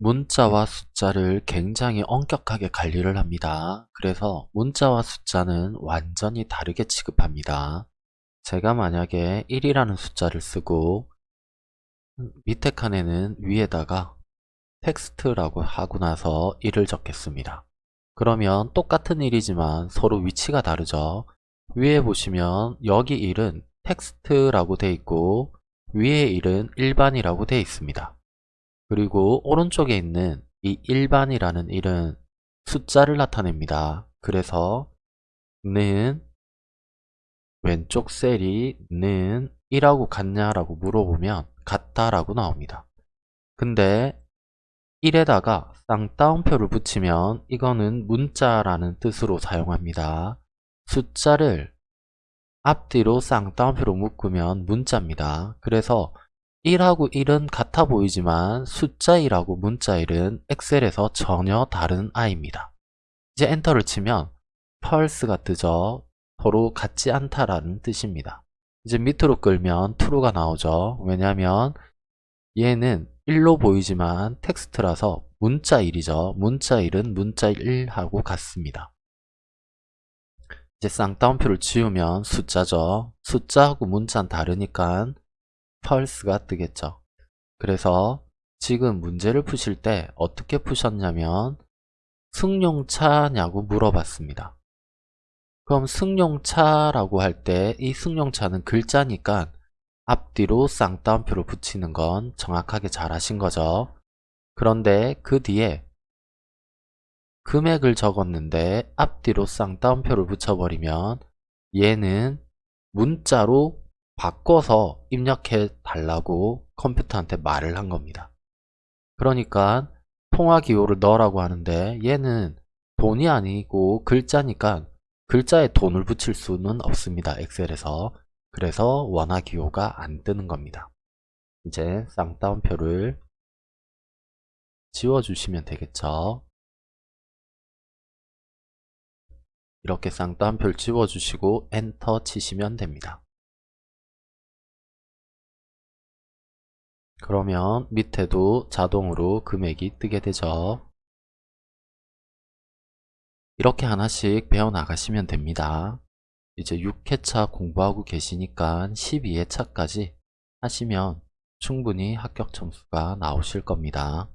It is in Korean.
문자와 숫자를 굉장히 엄격하게 관리를 합니다. 그래서 문자와 숫자는 완전히 다르게 취급합니다. 제가 만약에 1이라는 숫자를 쓰고 밑에 칸에는 위에다가 텍스트라고 하고 나서 1을 적겠습니다. 그러면 똑같은 1이지만 서로 위치가 다르죠. 위에 보시면 여기 1은 텍스트라고 되어 있고 위에 1은 일반이라고 되어 있습니다. 그리고 오른쪽에 있는 이 일반이라는 1은 숫자를 나타냅니다. 그래서 는 왼쪽 셀이 는 1하고 같냐라고 물어보면 같다라고 나옵니다. 근데 1에다가 쌍따옴표를 붙이면 이거는 문자라는 뜻으로 사용합니다. 숫자를 앞뒤로 쌍따옴표로 묶으면 문자입니다. 그래서 1하고 1은 같아 보이지만 숫자 1하고 문자 1은 엑셀에서 전혀 다른 아이입니다. 이제 엔터를 치면 펄스가 뜨죠. 서로 같지 않다라는 뜻입니다. 이제 밑으로 끌면 true가 나오죠. 왜냐하면 얘는 1로 보이지만 텍스트라서 문자 1이죠. 문자 1은 문자 1하고 같습니다. 이제 쌍따옴표를 지우면 숫자죠. 숫자하고 문자는 다르니까 펄스가 뜨겠죠. 그래서 지금 문제를 푸실 때 어떻게 푸셨냐면 승용차냐고 물어봤습니다. 그럼 승용차라고 할 때 이 승용차는 글자니까 앞뒤로 쌍따옴표를 붙이는 건 정확하게 잘 하신 거죠. 그런데 그 뒤에 금액을 적었는데 앞뒤로 쌍따옴표를 붙여버리면 얘는 문자로 바꿔서 입력해 달라고 컴퓨터한테 말을 한 겁니다. 그러니까 통화 기호를 넣으라고 하는데 얘는 돈이 아니고 글자니까 글자에 돈을 붙일 수는 없습니다. 엑셀에서. 그래서 원화 기호가 안 뜨는 겁니다. 이제 쌍따옴표를 지워주시면 되겠죠. 이렇게 쌍따옴표를 지워주시고 엔터 치시면 됩니다. 그러면 밑에도 자동으로 금액이 뜨게 되죠. 이렇게 하나씩 배워나가시면 됩니다. 이제 6회차 공부하고 계시니까 12회차까지 하시면 충분히 합격 점수가 나오실 겁니다.